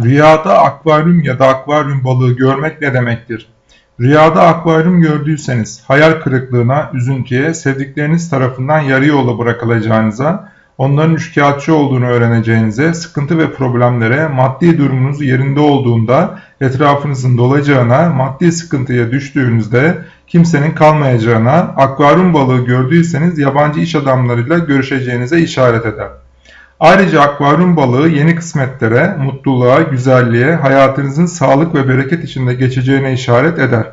Rüyada akvaryum ya da akvaryum balığı görmek ne demektir? Rüyada akvaryum gördüyseniz hayal kırıklığına, üzüntüye, sevdikleriniz tarafından yarı yolda bırakılacağınıza, onların üçkağıtçı olduğunu öğreneceğinize, sıkıntı ve problemlere, maddi durumunuz yerinde olduğunda etrafınızın dolacağına, maddi sıkıntıya düştüğünüzde kimsenin kalmayacağına, akvaryum balığı gördüyseniz yabancı iş adamlarıyla görüşeceğinize işaret eder. Ayrıca akvaryum balığı yeni kısmetlere, mutluluğa, güzelliğe, hayatınızın sağlık ve bereket içinde geçeceğine işaret eder.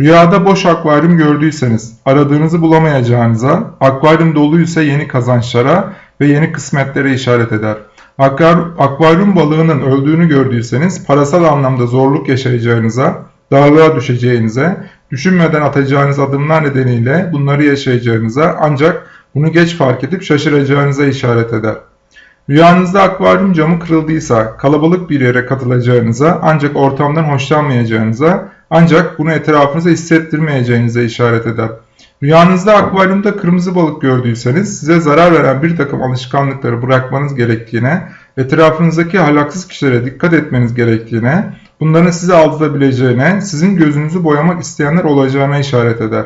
Rüyada boş akvaryum gördüyseniz aradığınızı bulamayacağınıza, akvaryum doluysa yeni kazançlara ve yeni kısmetlere işaret eder. Akvar- Akvaryum balığının öldüğünü gördüyseniz parasal anlamda zorluk yaşayacağınıza, darlığa düşeceğinize, düşünmeden atacağınız adımlar nedeniyle bunları yaşayacağınıza ancak bunu geç fark edip şaşıracağınıza işaret eder. Rüyanızda akvaryum camı kırıldıysa kalabalık bir yere katılacağınıza ancak ortamdan hoşlanmayacağınıza ancak bunu etrafınıza hissettirmeyeceğinize işaret eder. Rüyanızda akvaryumda kırmızı balık gördüyseniz size zarar veren bir takım alışkanlıkları bırakmanız gerektiğine, etrafınızdaki ahlaksız kişilere dikkat etmeniz gerektiğine, bunların sizi aldatabileceğine, sizin gözünüzü boyamak isteyenler olacağına işaret eder.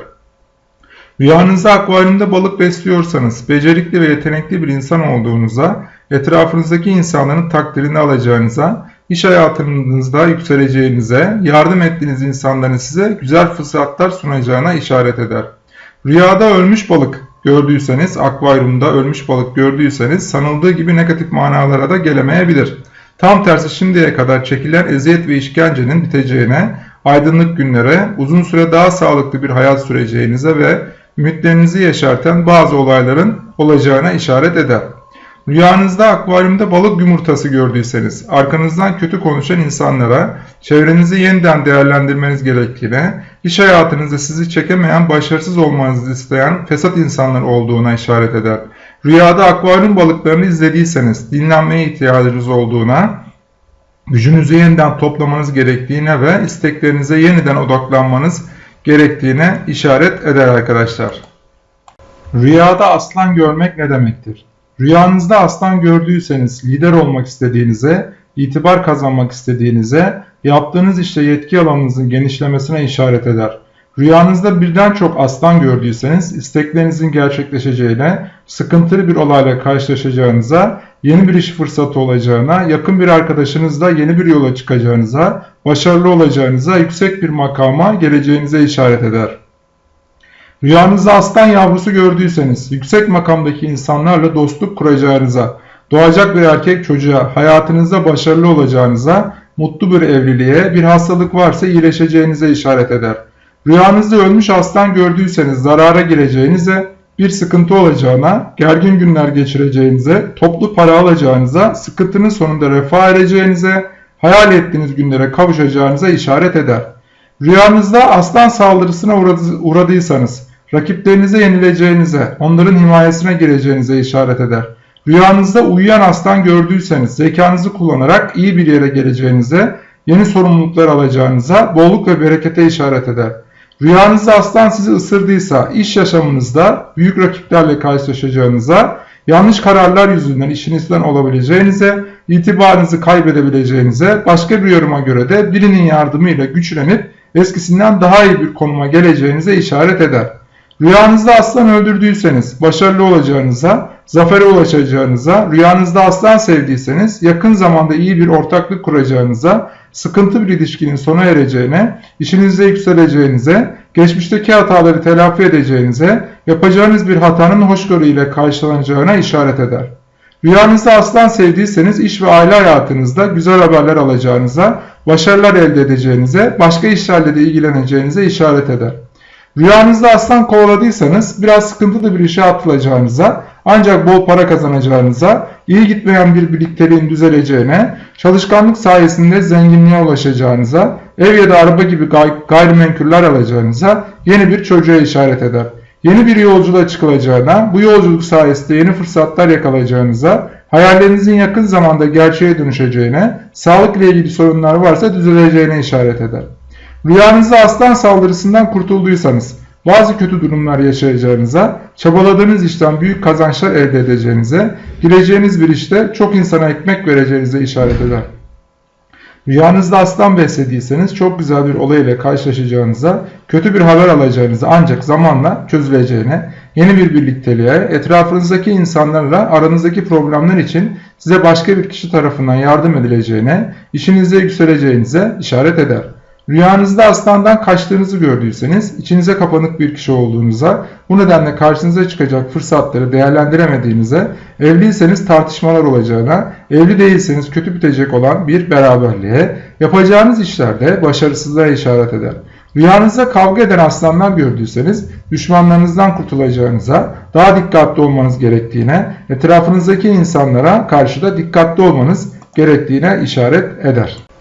Rüyanızda akvaryumda balık besliyorsanız, becerikli ve yetenekli bir insan olduğunuza, etrafınızdaki insanların takdirini alacağınıza, iş hayatınızda yükseleceğinize, yardım ettiğiniz insanların size güzel fırsatlar sunacağına işaret eder. Rüyada ölmüş balık gördüyseniz, akvaryumda ölmüş balık gördüyseniz sanıldığı gibi negatif manalara da gelemeyebilir. Tam tersi şimdiye kadar çekilen eziyet ve işkencenin biteceğine, aydınlık günlere, uzun süre daha sağlıklı bir hayat süreceğinize ve ümitlerinizi yeşerten bazı olayların olacağına işaret eder. Rüyanızda akvaryumda balık yumurtası gördüyseniz, arkanızdan kötü konuşan insanlara, çevrenizi yeniden değerlendirmeniz gerektiğine, iş hayatınızda sizi çekemeyen, başarısız olmanızı isteyen fesat insanlar olduğuna işaret eder. Rüyada akvaryum balıklarını izlediyseniz, dinlenmeye ihtiyacınız olduğuna, gücünüzü yeniden toplamanız gerektiğine ve isteklerinize yeniden odaklanmanız gerektiğine işaret eder arkadaşlar. Rüyada aslan görmek ne demektir? Rüyanızda aslan gördüyseniz lider olmak istediğinize, itibar kazanmak istediğinize, yaptığınız işte yetki alanınızın genişlemesine işaret eder. Rüyanızda birden çok aslan gördüyseniz isteklerinizin gerçekleşeceğine, sıkıntılı bir olayla karşılaşacağınıza, yeni bir iş fırsatı olacağına, yakın bir arkadaşınızla yeni bir yola çıkacağınıza, başarılı olacağınıza, yüksek bir makama geleceğinize işaret eder. Rüyanızda aslan yavrusu gördüyseniz, yüksek makamdaki insanlarla dostluk kuracağınıza, doğacak bir erkek çocuğa, hayatınızda başarılı olacağınıza, mutlu bir evliliğe, bir hastalık varsa iyileşeceğinize işaret eder. Rüyanızda ölmüş aslan gördüyseniz zarara gireceğinize, bir sıkıntı olacağına, gergin günler geçireceğinize, toplu para alacağınıza, sıkıntının sonunda refah ereceğinize, hayal ettiğiniz günlere kavuşacağınıza işaret eder. Rüyanızda aslan saldırısına uğradıysanız, rakiplerinize yenileceğinize, onların himayesine gireceğinize işaret eder. Rüyanızda uyuyan aslan gördüyseniz, zekanızı kullanarak iyi bir yere geleceğinize, yeni sorumluluklar alacağınıza, bolluk ve berekete işaret eder. Rüyanızda aslan sizi ısırdıysa, iş yaşamınızda büyük rakiplerle karşılaşacağınıza, yanlış kararlar yüzünden işinizden olabileceğinize, itibarınızı kaybedebileceğinize, başka bir yoruma göre de birinin yardımıyla güçlenip eskisinden daha iyi bir konuma geleceğinize işaret eder. Rüyanızda aslan öldürdüyseniz başarılı olacağınıza, zafere ulaşacağınıza, rüyanızda aslan sevdiyseniz yakın zamanda iyi bir ortaklık kuracağınıza, sıkıntı bir ilişkinin sona ereceğine, işinizde yükseleceğinize, geçmişteki hataları telafi edeceğinize, yapacağınız bir hatanın hoşgörü ile karşılanacağına işaret eder. Rüyanızda aslan sevdiyseniz iş ve aile hayatınızda güzel haberler alacağınıza, başarılar elde edeceğinize, başka işlerle de ilgileneceğinize işaret eder. Rüyanızda aslan kovaladıysanız biraz sıkıntılı bir işe atılacağınıza, ancak bol para kazanacağınıza, iyi gitmeyen bir birlikteliğin düzeleceğine, çalışkanlık sayesinde zenginliğe ulaşacağınıza, ev ya da araba gibi gay gayrimenkuller alacağınıza, yeni bir çocuğa işaret eder. Yeni bir yolculuğa çıkılacağına, bu yolculuk sayesinde yeni fırsatlar yakalayacağınıza, hayallerinizin yakın zamanda gerçeğe dönüşeceğine, sağlık ile ilgili sorunlar varsa düzeleceğine işaret eder. Rüyanızda aslan saldırısından kurtulduysanız, bazı kötü durumlar yaşayacağınıza, çabaladığınız işten büyük kazançlar elde edeceğinize, gireceğiniz bir işte çok insana ekmek vereceğinize işaret eder. Rüyanızda aslan beslediyseniz çok güzel bir olay ile karşılaşacağınıza, kötü bir haber alacağınıza ancak zamanla çözüleceğine, yeni bir birlikteliğe, etrafınızdaki insanlarla aranızdaki problemler için size başka bir kişi tarafından yardım edileceğine, işinizde yükseleceğinize işaret eder. Rüyanızda aslandan kaçtığınızı gördüyseniz, içinize kapanık bir kişi olduğunuza, bu nedenle karşınıza çıkacak fırsatları değerlendiremediğinize, evliyseniz tartışmalar olacağına, evli değilseniz kötü bitecek olan bir beraberliğe, yapacağınız işlerde başarısızlığa işaret eder. Rüyanızda kavga eden aslanlar gördüyseniz düşmanlarınızdan kurtulacağınıza, daha dikkatli olmanız gerektiğine, etrafınızdaki insanlara karşı da dikkatli olmanız gerektiğine işaret eder.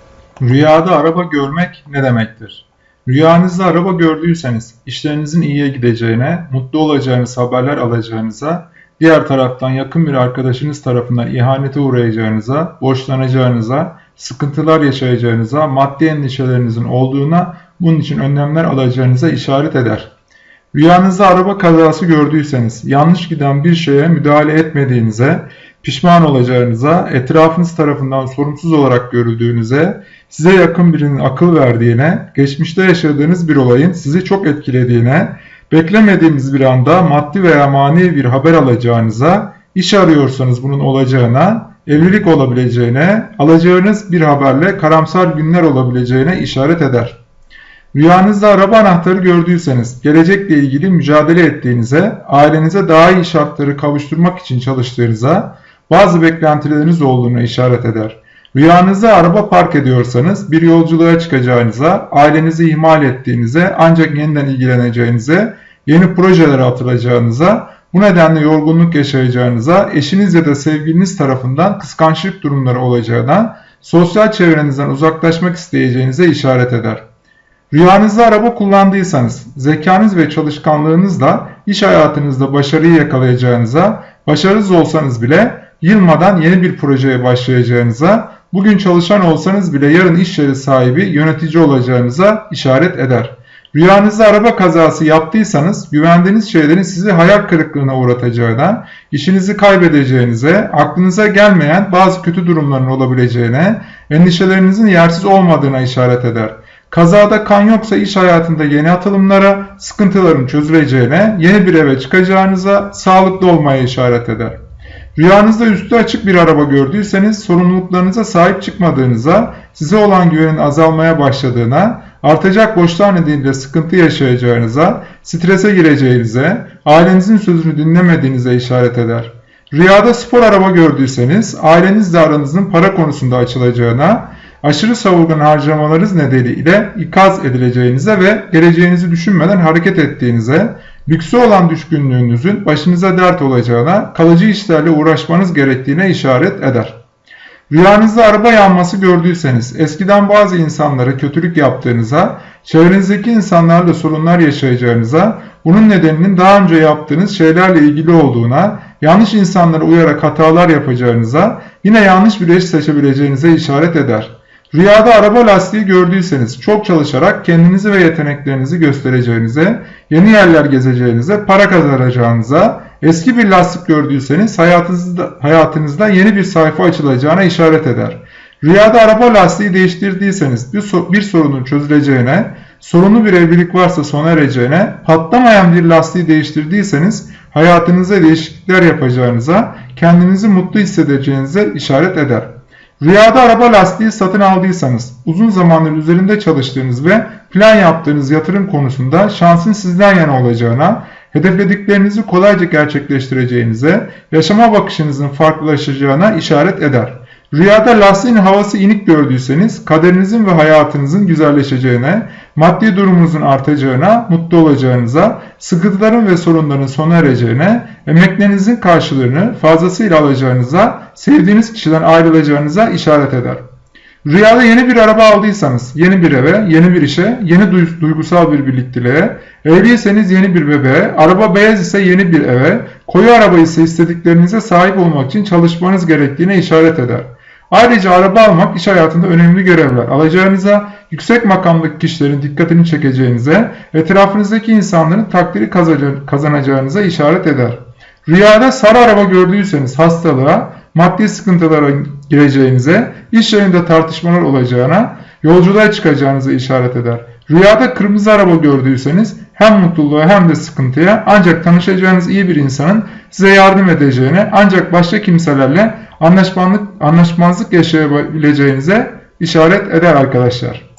Rüyada araba görmek ne demektir? Rüyanızda araba gördüyseniz işlerinizin iyiye gideceğine, mutlu olacağınız haberler alacağınıza, diğer taraftan yakın bir arkadaşınız tarafından ihanete uğrayacağınıza, borçlanacağınıza, sıkıntılar yaşayacağınıza, maddi endişelerinizin olduğuna, bunun için önlemler alacağınıza işaret eder. Rüyanızda araba kazası gördüyseniz, yanlış giden bir şeye müdahale etmediğinize, pişman olacağınıza, etrafınız tarafından sorumsuz olarak görüldüğünüze, size yakın birinin akıl verdiğine, geçmişte yaşadığınız bir olayın sizi çok etkilediğine, beklemediğiniz bir anda maddi veya manevi bir haber alacağınıza, iş arıyorsanız bunun olacağına, evlilik olabileceğine, alacağınız bir haberle karamsar günler olabileceğine işaret eder. Rüyanızda araba anahtarı gördüyseniz, gelecekle ilgili mücadele ettiğinize, ailenize daha iyi şartları kavuşturmak için çalıştığınıza, bazı beklentileriniz olduğuna işaret eder. Rüyanızda araba park ediyorsanız bir yolculuğa çıkacağınıza, ailenizi ihmal ettiğinize ancak yeniden ilgileneceğinize, yeni projelere atılacağınıza, bu nedenle yorgunluk yaşayacağınıza, eşiniz ya da sevgiliniz tarafından kıskançlık durumları olacağına, sosyal çevrenizden uzaklaşmak isteyeceğinize işaret eder. Rüyanızda araba kullandıysanız, zekanız ve çalışkanlığınızla iş hayatınızda başarıyı yakalayacağınıza, başarısız olsanız bile yılmadan yeni bir projeye başlayacağınıza, bugün çalışan olsanız bile yarın iş yeri sahibi, yönetici olacağınıza işaret eder. Rüyanızda araba kazası yaptıysanız güvendiğiniz şeylerin sizi hayal kırıklığına uğratacağına, işinizi kaybedeceğinize, aklınıza gelmeyen bazı kötü durumların olabileceğine, endişelerinizin yersiz olmadığına işaret eder. Kazada kan yoksa iş hayatında yeni atılımlara, sıkıntıların çözüleceğine, yeni bir eve çıkacağınıza, sağlıklı olmaya işaret eder. Rüyanızda üstü açık bir araba gördüyseniz sorumluluklarınıza sahip çıkmadığınıza, size olan güvenin azalmaya başladığına, artacak borçlar nedeniyle sıkıntı yaşayacağınıza, strese gireceğinize, ailenizin sözünü dinlemediğinize işaret eder. Rüyada spor araba gördüyseniz ailenizle aranızın para konusunda açılacağına, aşırı savurgan harcamalarınız nedeniyle ikaz edileceğinize ve geleceğinizi düşünmeden hareket ettiğinize, lükse olan düşkünlüğünüzün başınıza dert olacağına, kalıcı işlerle uğraşmanız gerektiğine işaret eder. Rüyanızda araba yanması gördüyseniz, eskiden bazı insanlara kötülük yaptığınıza, çevrenizdeki insanlarla sorunlar yaşayacağınıza, bunun nedeninin daha önce yaptığınız şeylerle ilgili olduğuna, yanlış insanlara uyarak hatalar yapacağınıza, yine yanlış bir eş seçebileceğinize işaret eder. Rüyada araba lastiği gördüyseniz çok çalışarak kendinizi ve yeteneklerinizi göstereceğinize, yeni yerler gezeceğinize, para kazanacağınıza, eski bir lastik gördüyseniz hayatınızda, hayatınızda yeni bir sayfa açılacağına işaret eder. Rüyada araba lastiği değiştirdiyseniz bir, bir sorunun çözüleceğine, sorunlu bir evlilik varsa sona ereceğine, patlamayan bir lastiği değiştirdiyseniz hayatınızda değişiklikler yapacağınıza, kendinizi mutlu hissedeceğinize işaret eder. Rüyada araba lastiği satın aldıysanız, uzun zamandır üzerinde çalıştığınız ve plan yaptığınız yatırım konusunda şansın sizden yana olacağına, hedeflediklerinizi kolayca gerçekleştireceğinize, yaşama bakışınızın farklılaşacağına işaret eder. Rüyada lastiğin havası inik gördüyseniz kaderinizin ve hayatınızın güzelleşeceğine, maddi durumunuzun artacağına, mutlu olacağınıza, sıkıntıların ve sorunların sona ereceğine, emeklerinizin karşılığını fazlasıyla alacağınıza, sevdiğiniz kişiden ayrılacağınıza işaret eder. Rüyada yeni bir araba aldıysanız, yeni bir eve, yeni bir işe, yeni duygusal bir birlikteliğe, evliyseniz yeni bir bebeğe, araba beyaz ise yeni bir eve, koyu araba ise istediklerinize sahip olmak için çalışmanız gerektiğine işaret eder. Ayrıca araba almak iş hayatında önemli görevler alacağınıza, yüksek makamdaki kişilerin dikkatini çekeceğinize, etrafınızdaki insanların takdiri kazanacağınıza işaret eder. Rüyada sarı araba gördüyseniz hastalığa, maddi sıkıntılara gireceğinize, iş yerinde tartışmalar olacağına, yolculuğa çıkacağınızı işaret eder. Rüyada kırmızı araba gördüyseniz hem mutluluğa hem de sıkıntıya ancak tanışacağınız iyi bir insanın size yardım edeceğine ancak başka kimselerle anlaşmazlık, yaşayabileceğinize işaret eder arkadaşlar.